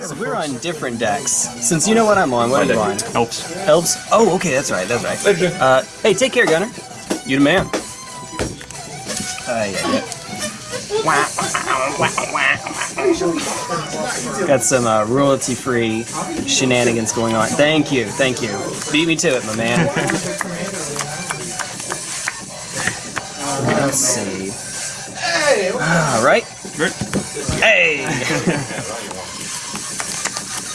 So we're on different decks. Since you know what I'm on, what are you on? Elves. Elves? Oh, okay, that's right, that's right. Uh, hey, take care, Gunner. You the man. Uh, yeah, yeah. Got some uh, royalty-free shenanigans going on. Thank you, thank you. Beat me to it, my man. Let's see. All right. Hey.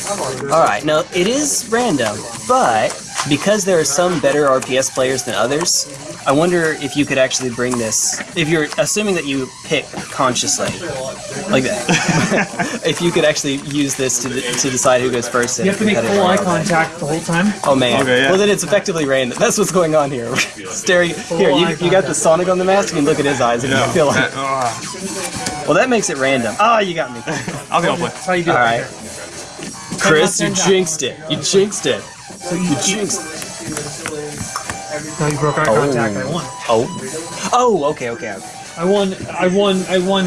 All right. Now it is random, but because there are some better RPS players than others, I wonder if you could actually bring this. If you're assuming that you pick consciously, like that, if you could actually use this to to decide who goes first. in You have to make full eye contact the whole time. Oh man. Okay, yeah. Well then it's effectively random. That's what's going on here. Staring. Here, you, you got the Sonic on the mask. You can look at his eyes and you feel like. Uh, Well, that makes it random. Ah, you got me. I'll go play. That's how you do All it. right. Chris, you jinxed it. You jinxed it. So you, You jinxed. no, you broke eye contact. I won. Oh. Oh. Okay. Okay. okay. I won. I won. I won.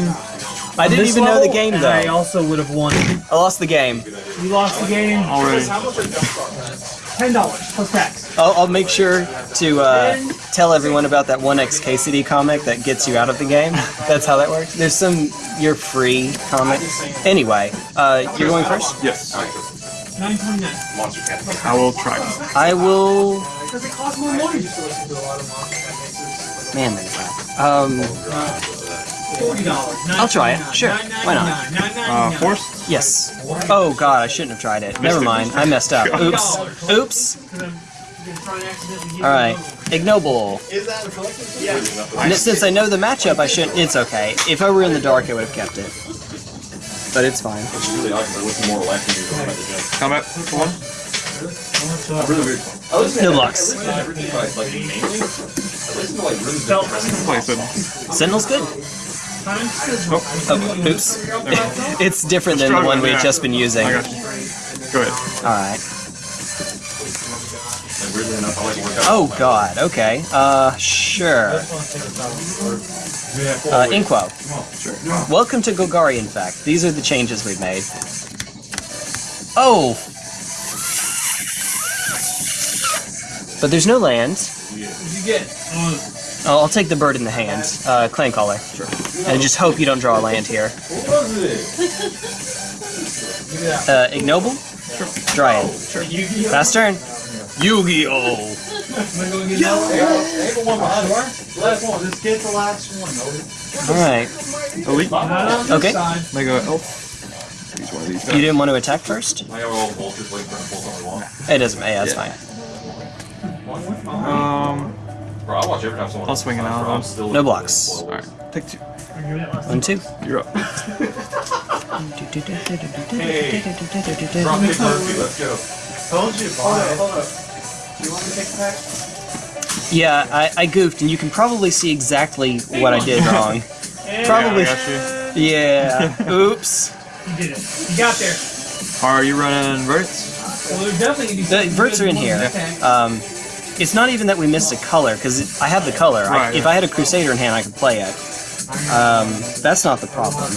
I didn't this even know the level, game and though. I also would have won. I lost the game. You lost the game. Already. Ten dollars plus tax. I'll, I'll make sure to uh, tell everyone about that 1x KCD comic that gets you out of the game. That's how that works. There's some you're free comic. Anyway, uh, you're going first. Yes. Nine twenty nine. I will try. I will. Because it costs more money. Man, that's bad. Um, Forty dollars. I'll try it. Sure. Why not? Uh, forced? yes. Oh god, I shouldn't have tried it. Never mind. I messed up. Oops. Oops. All right. Ignoble. And since I know the matchup, I shouldn't. It's okay. If I were in the dark, I would have kept it. But it's fine. it's really awesome i'm for one? No blocks. Play Sentinel. Sentinel's good. Oh, Oh, oops. it's different than the one we've just been using. I you. Go ahead. Alright. Oh god, okay. Uh, sure. Uh, Inquo. Welcome to Golgari, in fact. These are the changes we've made. Oh! But there's no land. You get. Oh, I'll take the bird in the hand. Uh, clan caller. Sure. And just hope you don't draw a land here. Uh, ignoble? Sure. Dryad. Sure. Fast turn. Yu-Gi-Oh! Alright. Elite. Okay. Mega Elf. Use one of these You didn't want to attack first? It doesn't matter. Yeah, that's fine. Um, Bro, I watch every time someone. I'll swing an I'm album. still No blocks. Alright, take two. One, two. You're up. Drop kick Murphy, let's go. Yeah, I, I goofed, and you can probably see exactly what I did wrong. Probably. Yeah, I got you. Yeah. Oops. You did it. You got there. Are you running verts? Well, they're definitely gonna. The verts are in here. Um, it's not even that we missed a color, because I have the color. I, Right, if. I had a Crusader in hand, I could play it. Um, that's not the problem.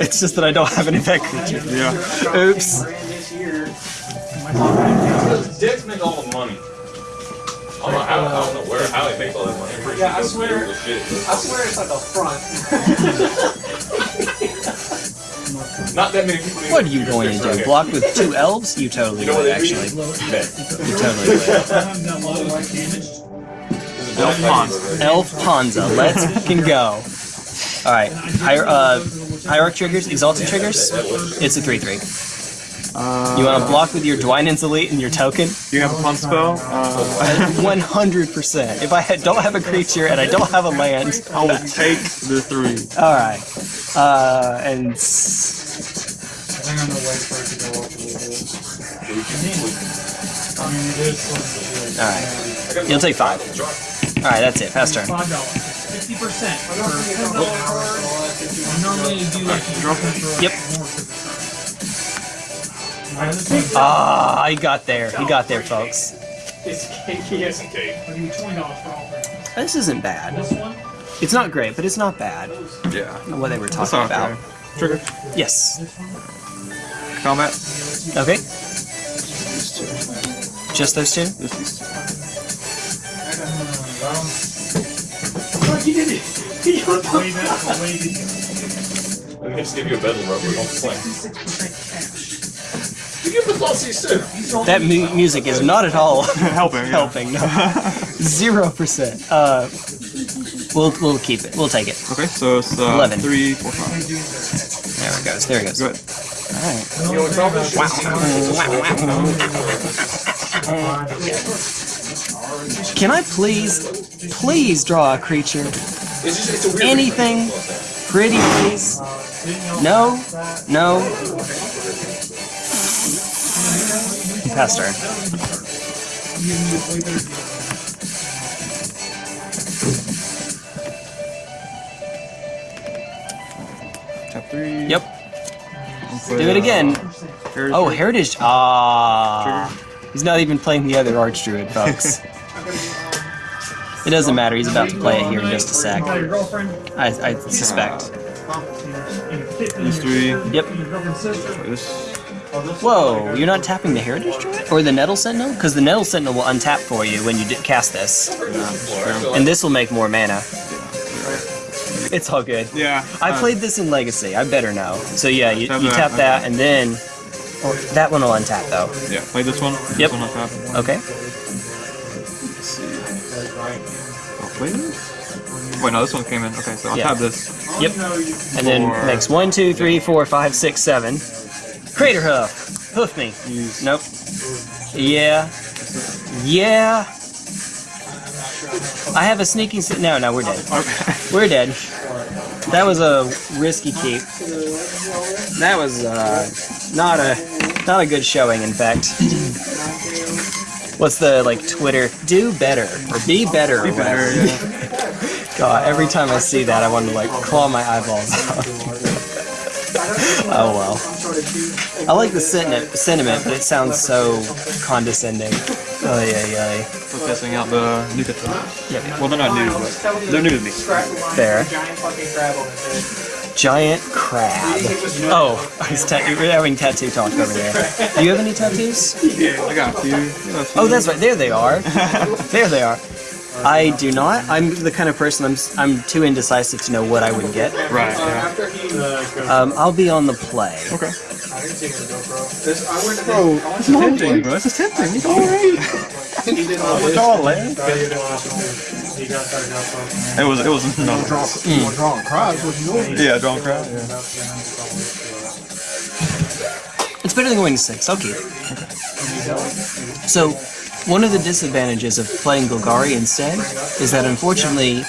it's just that I don't have an effect creature. Yeah. Oops. Dicks make all the money. I don't know how, I don't know where, how they make all that money. I'm pretty Yeah, I swear- shit. I swear it's like a front. Not that many people. What are you going to do? Block with two elves? You totally You know would, actually. Bet. You totally would. Elf Pond. Elf Panza, let's fucking go. Alright, Hier uh, Hierarch triggers, Exalted triggers, it's a 3-3. Uh, You want to block with your Dwynen's Elite and your token? You have a pump spell? Uh, 100%. If I had, don't have a creature and I don't have a land, I will take the three. alright. Uh, and... s- Alright. You'll take five. Alright, that's it. Fast turn. Five dollars. Fifty percent. Normally you do like a Yep. Ah, he got there. He got there, folks. It's cakey as I'll give you twenty dollars for all three. This isn't bad. This one. It's not great, but it's not bad. Yeah. What they were That's talking okay. about. Trigger. Yes. Combat. Okay. Just those two? This is Look, he did it. He Way back, way to just give you a bedroom rubber. Don't play. That mu- music is not at all helping. helping. No. Zero percent. Uh, we'll we'll keep it. We'll take it. Okay, so it's uh, Eleven. three, four, five. There it goes. There it goes. Go ahead. All right. You know what's wrong with this? Can I please, please draw a creature? It's just it's a weird Anything pretty, please? No, no. Pass turn. Tap three. Yep. Play, Do it again. Heritage Oh, Heritage. Ah. He's not even playing the other Archdruid, folks. It doesn't matter. He's about to play it here in just a sec. Tell your girlfriend. I, I suspect. These three. Yep. Your girlfriend's sister. Play this. Whoa, you're not tapping the Heritage Druid? Or the Nettle Sentinel? Because the Nettle Sentinel will untap for you when you d- cast this. And this will make more mana. It's all good. Yeah. I uh, played this in Legacy. I better know. So yeah, you, Tap you that, tap okay. and then... Or that one will untap though. Yeah, play this one. This Yep. one on top. Okay. Let's see. Oh, play this? Wait, no, this one came in. Okay, so I'll Yeah. tap this. Yep. And then Four. makes one, two, three, four, five, six, seven. Craterhoof. Hoof me. Use. Nope. Yeah. Yeah. I have a sneaking. s no, no, we're dead. We're dead. That was a risky keep. That was uh, not a not a good showing. In fact. What's the like Twitter? Do better or be better or Be whatever. better, yeah. God, every time I see that, I want to like claw my eyeballs out. Oh well. I like the sentiment, sentiment, but it sounds so condescending. Oh yeah, yeah. For testing out the new tattoos. Yep. Well, they're not new, but they're new to me. There. Giant crab on his head. Giant crab. Oh, he's ta- we're having tattoo talk over there. Do you have any tattoos? Yeah, I got a few. Yeah, a few. Oh, that's right. There they are. there they are. I do not. I'm the kind of person I'm s- I'm too indecisive to know what I would get. Right, yeah. Um, I'll be on the play. Okay. I didn't see him go, bro. This, I went to Bro, this is tempting, bro. This is tempting. It's alright. He didn't want this. all, man. No, you didn't want this. He got started out from. It was, it was, no. Drawing crowds, what you doing? Yeah, John Crowd. Yeah. It's better than going to six. I'll keep it. So, one of the disadvantages of playing Golgari instead is that unfortunately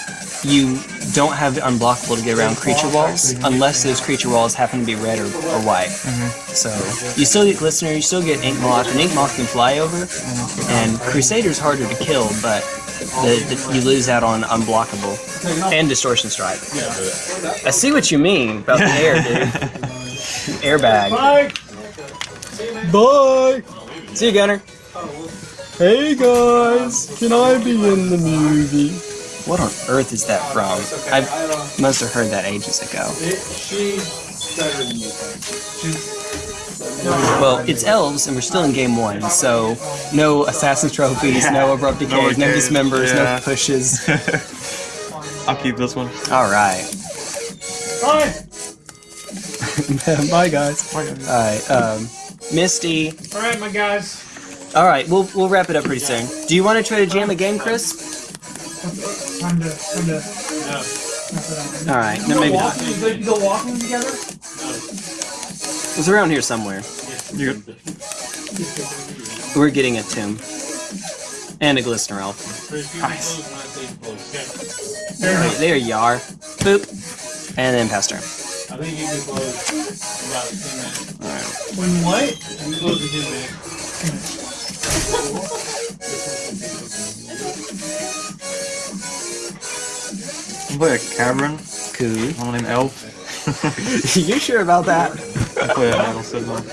you don't have the unblockable to get around creature walls unless those creature walls happen to be red or, or white. Mm-hmm. So you still get Glistener, you still get Ink Moth, and Ink Moth can fly over, mm-hmm. and Crusader's harder to kill, but the, the, you lose out on unblockable and Distortion Strike. I see what you mean about the air, dude. Airbag. Bye. Bye. See you, Gunner. Hey guys, can I be in the movie? What on earth is that from? I must have heard that ages ago. She's better than you. Well, it's elves, and we're still in game one, so no assassin trophies, no abrupt decays, no, decays, dismembers, yeah. no pushes. I'll keep this one. All right, Bye. bye guys. All right, um, Misty. All right, my guys. All right, we'll we'll wrap it up pretty soon. Do you want to try to jam a game, Chris? Time to, time to. All right, no, maybe not. walking, you go, you go walking together? It's around here somewhere. You good? We're getting a tomb and a glistener elf. Nice. There, there you are. Boop. And then pass turn. I think you can close about 10 minutes. When what? You close in 10 minutes. Play a Cavern. Cool. One named Elf. you sure about that? I play a Nettle Sentinel.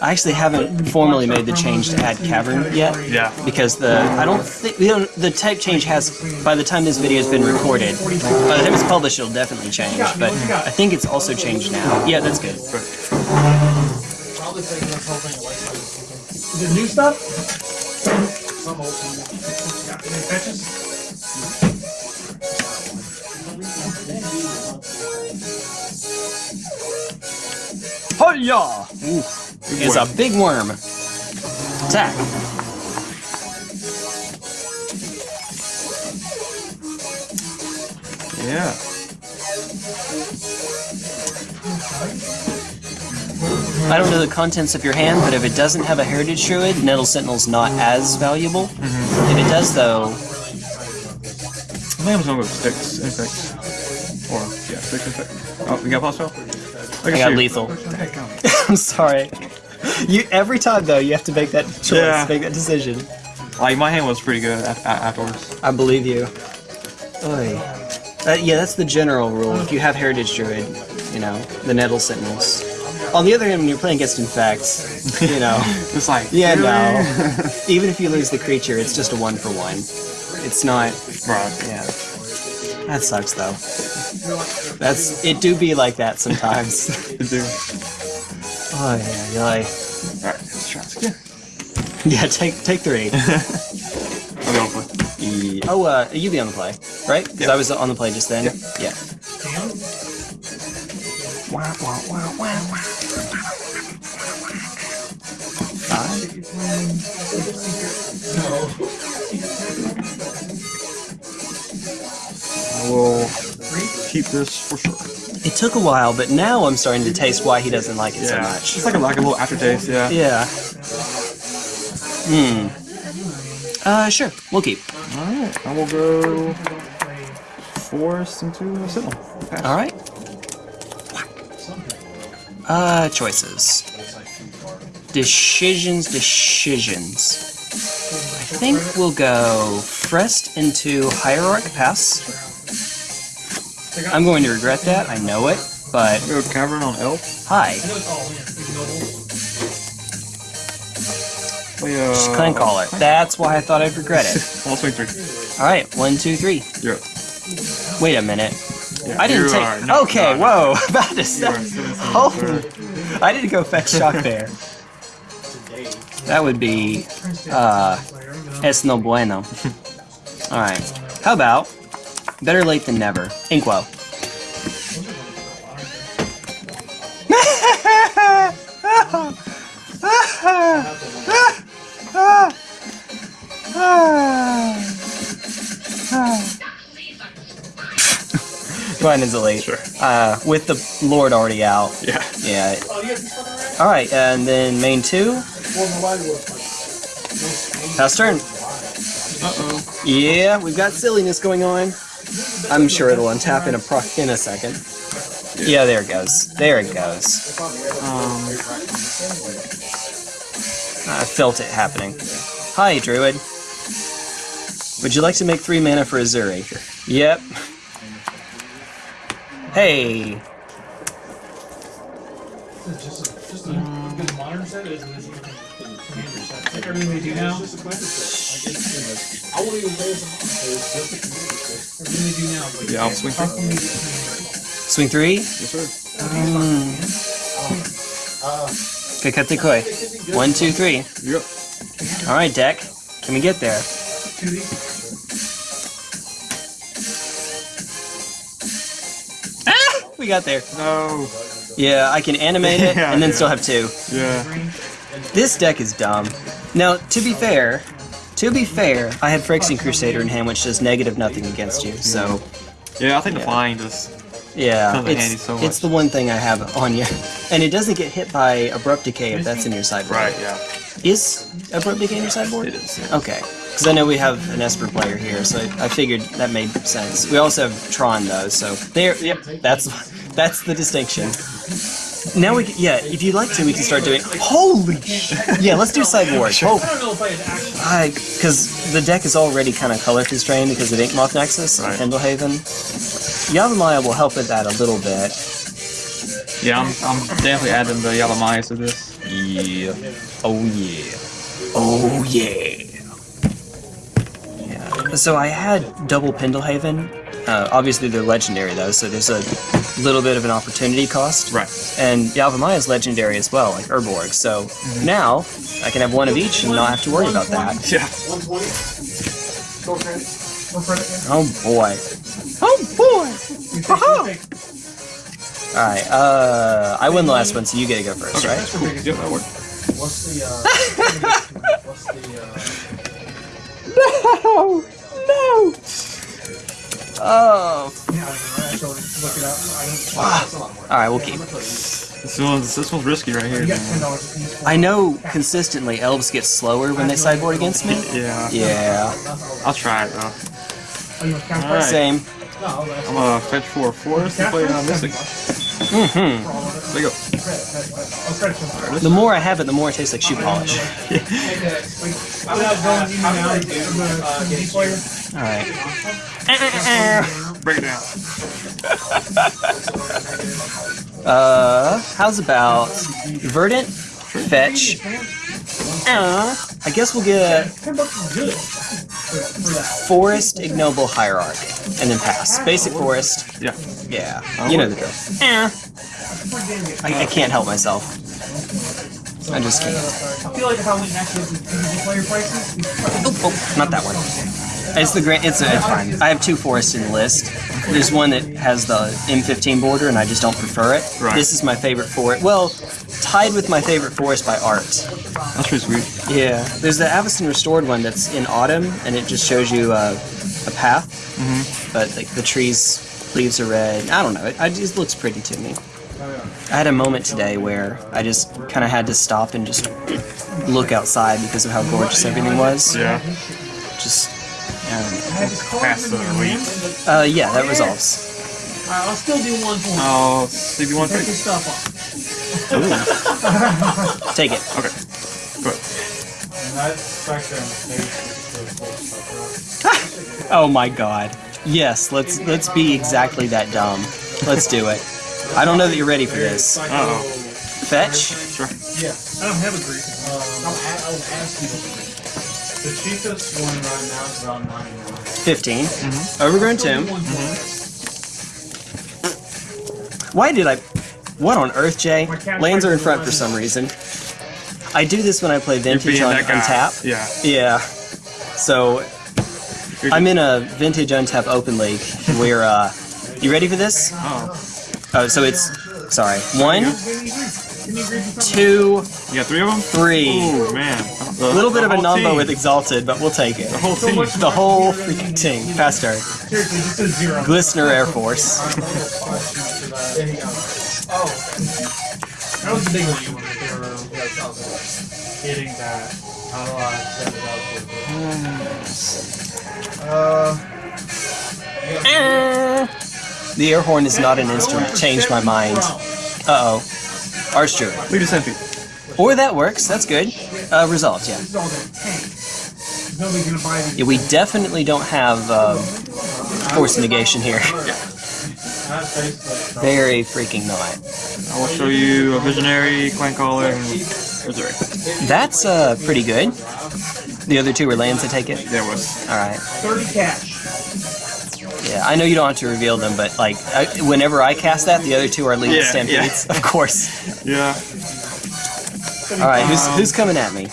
I actually haven't formally made the change to add cavern yet. Yeah. Because the I don't think we don't the type change has by the time this video has been recorded, by the time it's published, it'll definitely change. But I think it's also changed now. Yeah, that's good. Is it new stuff? Hiya! It's a big worm. Attack. Yeah. I don't know the contents of your hand, but if it doesn't have a Heritage Druid, Nettle Sentinel's not as valuable. Mm-hmm. If it does, though, I think I'm just gonna go with sticks, insects. Or, yeah, sticks, insects. Oh, we got boss spell? I got lethal. I'm sorry. You every time though, you have to make that choice, Yeah. make that decision. Like, my hand was pretty good af- a- afterwards. I believe you. Oy. Uh, yeah, that's the general rule. If you have Heritage Druid, you know, the Nettle Sentinels. On the other hand, when you're playing against Infects, you know, It's like, yeah, really? no. Even if you lose the creature, it's just a one for one. It's not, Right. yeah. That sucks though. That's it. Do be like that sometimes. Dude. oh yeah, you're like, Alright, let's try this again. yeah. Take take three. I'll go for Oh, uh, you be on the play, right? Because I was on the play just then. Yeah. I will keep this for sure. It took a while, but now I'm starting to taste why he doesn't like it so much. It's like a, like a little aftertaste, yeah. Yeah. Hmm. Uh, sure. We'll keep. Alright, I will go forest into a sentinel. Pass. All right. Uh, choices. Decisions, decisions. I think we'll go Frest into Hierarch Pass. I'm going to regret that, I know it, but Go cavern on elf. hi. We, uh, Clan Caller. That's why I thought I'd regret it. I'll swing three. Alright, one, two, three. You're up. Wait a minute. Yeah, I didn't you take. are- no, okay, no, whoa. About to You say. are Holy. I didn't go fetch shock there. That would be uh es no bueno. Alright. How about better late than never? Inkwell. Go ahead and delete. Sure. Uh, with the Lord already out. Yeah. Yeah. Alright, and then main two. Pass turn. Uh-oh. Yeah, we've got silliness going on. I'm sure it'll untap in a pro in a second. Yeah, there it goes. There it goes. Um, I felt it happening. Hi, Druid. Would you like to make three mana for Azuri? Yep. Hey. Set. Like everything do now. I won't even play as a monster. Everything they do now. Like, yeah, I'll swing three. can we get Swing three? Yes, sir. Kakate koi. One, two, three. You're. Alright, deck. Can we get there? Ah! We got there. No. Yeah, I can animate it Yeah, and then yeah. still have two. Yeah. This deck is dumb. Now, to be fair, to be fair, I had Phyrexian Crusader in hand, which does negative nothing against you. So, Yeah, I think the Yeah. flying just yeah, it's, so it's the one thing I have on you. And it doesn't get hit by Abrupt Decay if that's in your sideboard. Right, yeah. Is Abrupt Decay in your sideboard? It is. Yeah. Okay. Because I know we have an Esper player here, so I figured that made sense. We also have Tron though, so there. Yep, that's that's the distinction. Now we can, yeah. If you'd like to, we can start doing. Holy! Yeah, let's do sideboard. Oh, I don't know if I had actually. I because the deck is already kind of color constrained because of Inkmoth Nexus Right. and Pendlehaven. Yavimaya will help with that a little bit. Yeah, I'm, I'm definitely adding the Yavimaya to this. Yeah. Oh yeah. Oh yeah. Yeah. So I had double Pendlehaven. Uh, obviously they're legendary though, so there's a little bit of an opportunity cost. Right. And Yavimaya is legendary as well, like Urborg. So now I can have one of each and not have to worry about that. Yeah. Oh boy. Oh boy. All right. Uh, I win the last one, so you get to go first, right? Cool. Yep, that worked. What's the, uh, what's the, uh, Oh. yeah, I so look it up. I don't, All right, we'll keep. This one's this one's risky right here. man. ten dollars a piece. I know consistently elves get slower when they sideboard against me. Yeah. Yeah. I'll try it though. Oh, you want cash Alright. Same. No, I'm gonna fetch for a forest and play it on Mystic. hmm There you go. Credit card. The more I have it, the more it tastes like shoe polish. Without going in and out, I'm a CD player. All right. Break it down. Uh, how's about Verdant, Fetch? Uh, I guess we'll get Ten bucks is good. For, for that. Forest, Ignoble, Hierarch, and then pass. Basic Forest. Yeah. Yeah, you know the drill. Eh. I, I can't help myself. I just can't. I feel like if I went next to the CD player prices, Oh, oh, not that one. It's the grand. It's, a, it's fine. I have two forests in the list. There's one that has the M15 border, and I just don't prefer it. Right. This is my favorite forest. Well, tied with my favorite forest by art. That's pretty sweet. Yeah. There's the Avacyn Restored one that's in autumn, and it just shows you uh, a path. Mm-hmm. But like the trees, leaves are red. I don't know. It, it just looks pretty to me. I had a moment today where I just kind of had to stop and just look outside because of how gorgeous everything was. Yeah. Just, um, Pass the elite. uh, yeah, that resolves. Alright, I'll still do one for you. Oh, see if you want to Take take your it. stuff off. Take it. Okay. Good. And that's back there in the States. it's the full stuff, right? Oh my god. Yes, let's let's be exactly that dumb. Let's do it. I don't know that you're ready for this. Uh oh. Fetch. Sure. Yeah, I don't have a Greek. I'll, a- I'll ask you. The cheapest one right now is about 99. 15. Overgrown Tomb. Why did I... What on earth, Jay? Lands are in front for some reason. I do this when I play Vintage being on that guy. Untap. Yeah. Yeah. So, I'm in a Vintage Untap Open League where, uh... You ready for this? Oh. Oh, so it's... Sorry. One, two, You got three of them? three. Ooh, man. A little bit of a number with Exalted, but we'll take it. the whole team. The whole freaking team. Fast start. Seriously, just a zero. Glistener Air Force. Oh. That was the big one you wanted. They were getting that. How do I set it up with Uh, The air horn is not an instrument. Changed my mind. Uh oh. Archdruid. Lead us MP. Or that works. That's good. Uh, resolved, yeah. this is all that tank. Nobody's gonna buy these. yeah. We definitely don't have um, force negation here. That's Very freaking not. I will show you a Visionary, Clan Caller, and Missouri. That's uh, pretty good. The other two were lands, I take it? There was. Alright. 30 cash. Yeah, I know you don't have to reveal them, but like, I, whenever I cast that, the other two are leading Yeah, stampedes. Of course. Yeah. Alright, who's, who's coming at me?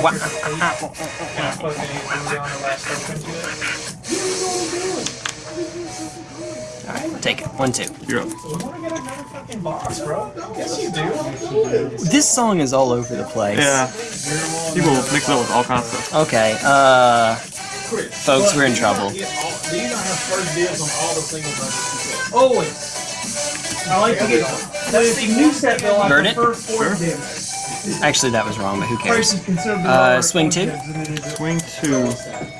What's Alright, take it. One, two. You're up. You wanna get another fucking boss, bro? Yes, you do. This song is all over the place. Yeah. People mix it up with all kinds of stuff. Okay, uh, folks, we're in trouble. These I have first dibs on all the single budgets. Always. I like to get. That's the new set though. I Burn it? prefer four. Actually, that was wrong, but who Price cares? Uh, swing two? dibs than it is. Swing two.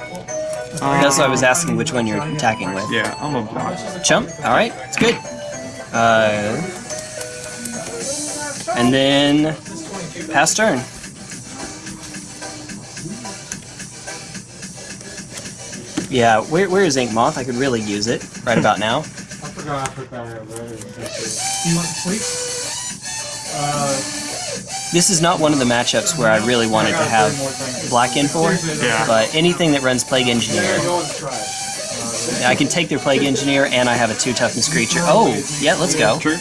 That's why I was asking which one you're attacking with. Yeah, I'm a block. Chump, alright, it's good. Uh, and then, pass turn. Yeah, where, where is Ink Moth? I could really use it right about now. I forgot I put that in there. You want to sleep? Uh, This is not one of the matchups where I really wanted to have black in for, Yeah. but anything that runs Plague Engineer, go in the trash. I can take their Plague Engineer and I have a 2 toughness creature. Oh, yeah, let's go. True.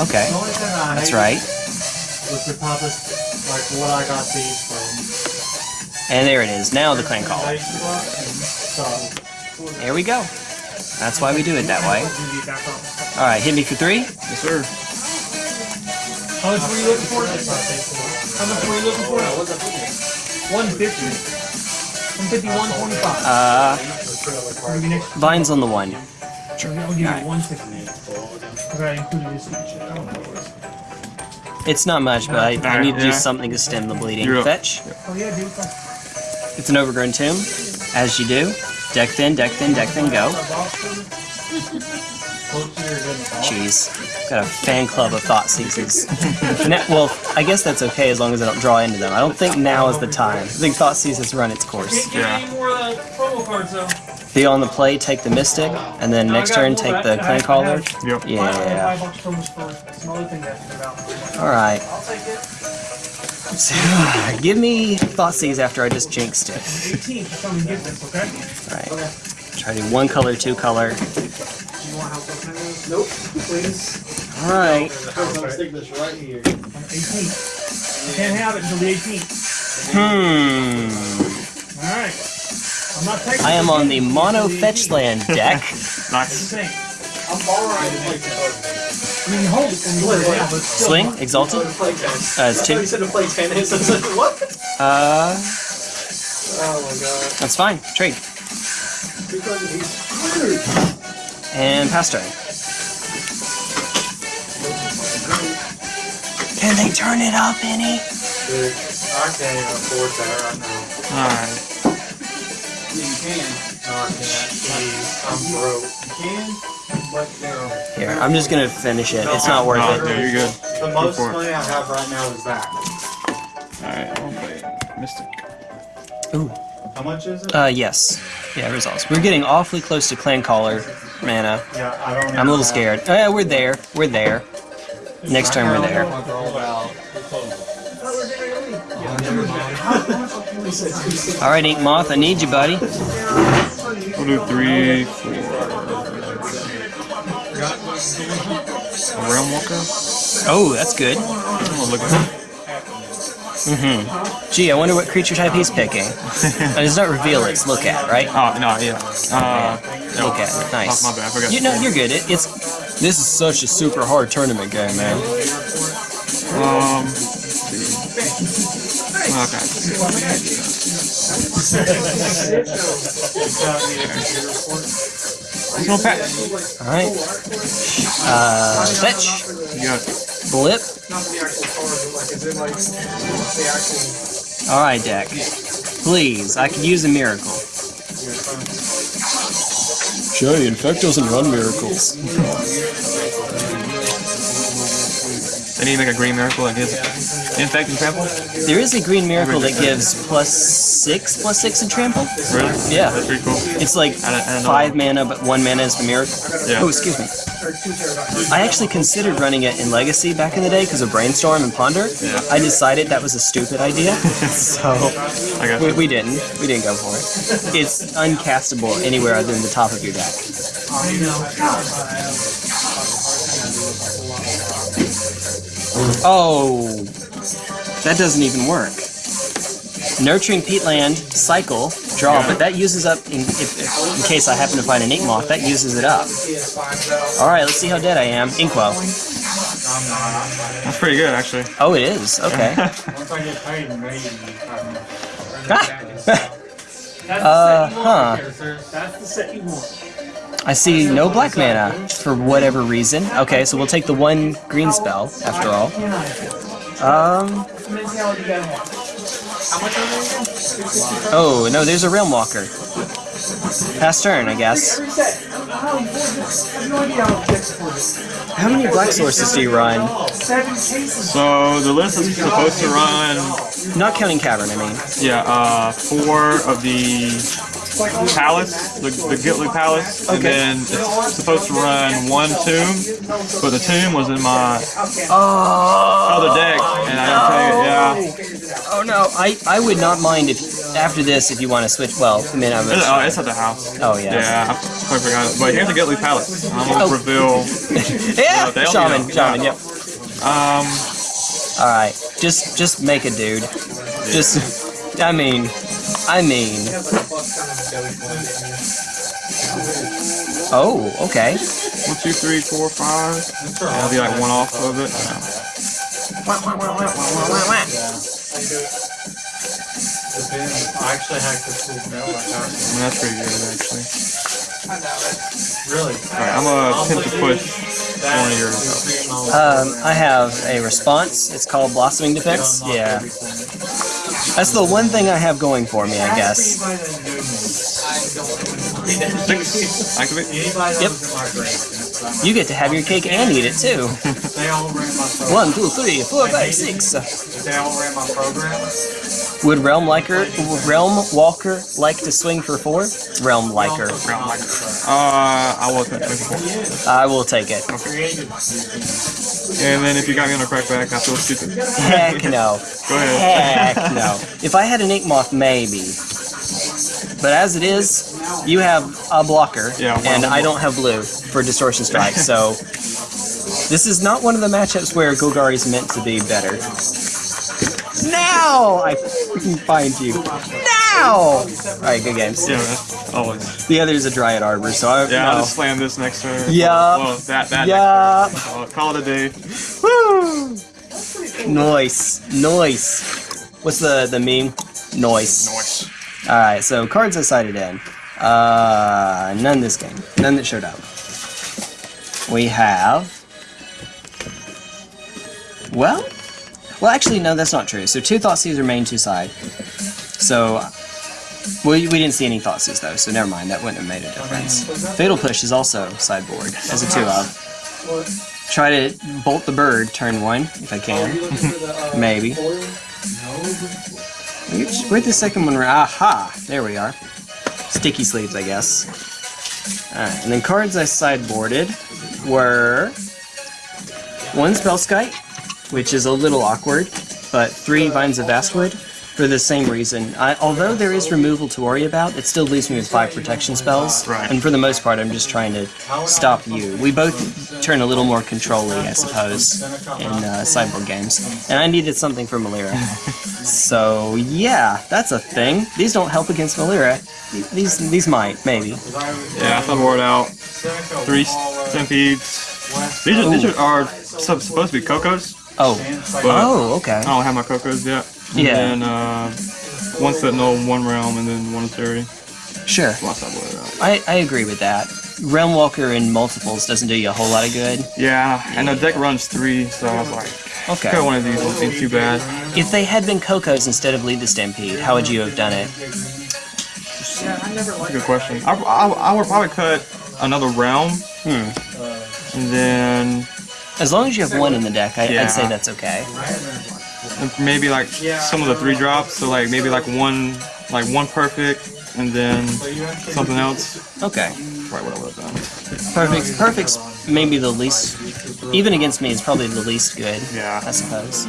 Okay, The only thing I that's right. Was the toughest, like what I got these from. And there it is. Now the clan call. There we go. That's why we do it that way. Gonna be back on. Alright, hit me for 3. Yes, sir. How much were you looking for? How much were you looking for? One fifty. One fifty, one twenty-five. Uh, Vine's on the 1. I'll give you one sixty. Because I included this feature. I don't know what it was. It's not much, but I, I need to do something to stem the bleeding. You're up. Fetch. Oh yeah, dude. It's an overgrown tomb, as you do. Deck thin, deck thin, deck thin, go. Jeez. Got a fan club of Thoughtseizes. now, well, I guess that's okay as long as I don't draw into them. I don't think now is the time. I think Thoughtseizes run its course. Can't get Yeah. any more of the promo cards though. Be on the play, take the mystic, and then No, next turn take but the clan caller. Yep. Yeah. Five bucks promos for some other thing to think about. Alright. I'll take it. Give me Thoughtseize after I just jinxed it. 18 to come and get this, okay? Alright. Try to do one color, two color. Do you want help with this? Nope, please. Alright. I'm sticking this right here. 18. You can't have it until the 18th. Hmm. Alright. I'm not taking I am on the mono fetch land deck. Nice. Thing. I'm borrowing I mean, hold it and you it down, but still. Swing, exalted. Uh, it's two. said to play tennis. I was like, what? Uh, Oh my god. that's fine. Trade. And pass turn. Can they turn it up any? Dude, I can't even afford that right now. Alright. You can. No, I can't. Please, I'm broke. You can, but no. Here, I'm just gonna finish it. It's not worth No, it. no, you're good. The most for it. money I have right now is that. Alright, I'll play Mystic. Ooh. How much is it? Uh, yes. Yeah, results. We're getting awfully close to clan caller mana. yeah, I don't. I'm a little scared. Oh, yeah, we're there. We're there. Next turn, we're there. Alright, Ink Moth, I need you, buddy. We'll do three, four. A Realm Walker? Oh, that's good. Mm-hmm. Gee, I wonder what creature type he's picking. And it's not reveal, it's look at, right? Oh, no, yeah. Uh, no. Look at, nice. Oh, my bad, I forgot. You know, you're good. It, it's this is such a super hard tournament game, man. Um. Okay. No patch. All right. Uh, fetch, it. Blip. Not the actual but like, is it like the actual. All right, deck. Please, I could use a miracle. Joey, Infect doesn't run miracles. They need to make a green miracle that gives infect and trample? There is a green miracle that gives plus six, plus six in trample. Really? Yeah. That's pretty cool. It's like I don't- I don't know. five mana, but one mana is the miracle. Yeah. Oh, excuse me. I actually considered running it in Legacy back in the day because of Brainstorm and Ponder. Yeah. I decided that was a stupid idea, so I got we, we didn't. We didn't go for it. It's uncastable anywhere other than the top of your deck. Oh, that doesn't even work. Nurturing peatland cycle draw, but that uses up in, if, if- in case I happen to find an ink moth. That uses it up. All right, let's see how dead I am. Inkwell. That's pretty good, actually. Oh, it is. Okay. Once I get paid, maybe. That's the Uh, set you want huh. I see no black mana for whatever reason. Okay, so we'll take the one green spell after all. Um. That's the mentality you gotta have. How much are they again? 665? Oh no, there's a realm walker. Pass turn, I guess. Every set. I don't know how important it is. I have no idea how it gets for this. How many black sources do you run? So the list is supposed to run, Not counting cavern, I mean. yeah, uh, four of the Palace, the, the Gilt-Leaf Palace, and then it's supposed to run one tomb, but the tomb was in my Oh, other deck, and I didn't tell you, yeah. oh no, I, I would not mind if after this if you want to switch. Well, I mean, I'm It's, oh, it's at the house. Oh, yeah. Yeah, I totally forgot. it. But here's the Gilt-Leaf Palace. I'm gonna Oh. reveal. yeah, they'll- shaman, yeah. shaman, yep. Um, All right, just just make a dude. Just, I mean, I mean. Oh, okay. one, two, three, four, five. Yeah, I'll be like one off of it. I actually hacked the school mail like I that. mean, that's pretty good actually. I know it. Really? Alright, I'm gonna attempt to push one of yours up. Um, I have a response. It's called Blossoming Defense. Yeah, that's the one thing I have going for me, I guess. Activate. Yep. You get to have your cake and eat it too. They all ran my program. One, two, three, four, five, six. They all ran my program, Would Realm Liker, would Realm Walker like to swing for four? Realm Liker. Ground like. Uh, I will attempt to push four. I will take it. And then if you got me on a crackback, I feel stupid. Heck no. Go ahead. Heck no. If I had an Ink Moth, maybe. But as it is, you have a blocker, Yeah, well, and I'm don't have blue for Distortion Strike, so this is not one of the matchups where Golgari is meant to be better. Now I can find you. Now! Alright, good games. Yeah, that's always. The other is a Dryad Arbor, so I Yeah, I'll just slam this next turn. Yeah. Well, that, that Yup. next turn. I'll call it a day. Woo! Noise, Nice. What's the, the meme? Noise. Noise. Alright, so cards I cited in. Uh, none this game. None that showed up. We have. Well, well, actually, no, that's not true. So two Thoughtseize are main, two side. So, we, we didn't see any Thoughtseize though, so never mind. That wouldn't have made a difference. Fatal Push is also sideboard as a two of. Try to bolt the bird turn one if I can. Maybe. Where'd the second one? Aha! There we are. Sticky sleeves, I guess. Alright, and then cards I sideboarded were one Spellskite, which is a little awkward, but three Vines of Vastwood for the same reason. I, although there is removal to worry about, it still leaves me with five protection spells, Right. and for the most part, I'm just trying to stop you. We both turn a little more controlly, I suppose, in uh, sideboard games, and I needed something for Malira. So yeah, that's a thing. These don't help against Malira. These these might maybe. Yeah, I sideboard out three centipedes. These are, these are, are supposed to be Cocos, Oh but oh okay. I don't have my Cocos yet. And Yeah. then uh, one Sentinel, one Realm, and then one Authority. Sure. I. I, I agree with that. Realm Walker in multiples doesn't do you a whole lot of good. Yeah, and the deck runs three, so I was like, Okay. cut one of these won't seem too bad. If they had been Cocos instead of Lead the Stampede, how would you have done it? That's a good question. I, I, I would probably cut another Realm, Hmm. and then As long as you have one in the deck, I, Yeah. I'd say that's okay. Maybe like some of the three drops. So like maybe like one, like one perfect, and then something else. Okay. Right, what I would have done. Perfect. Perfect's maybe the least. Even against me, it's probably the least good. Yeah. I suppose.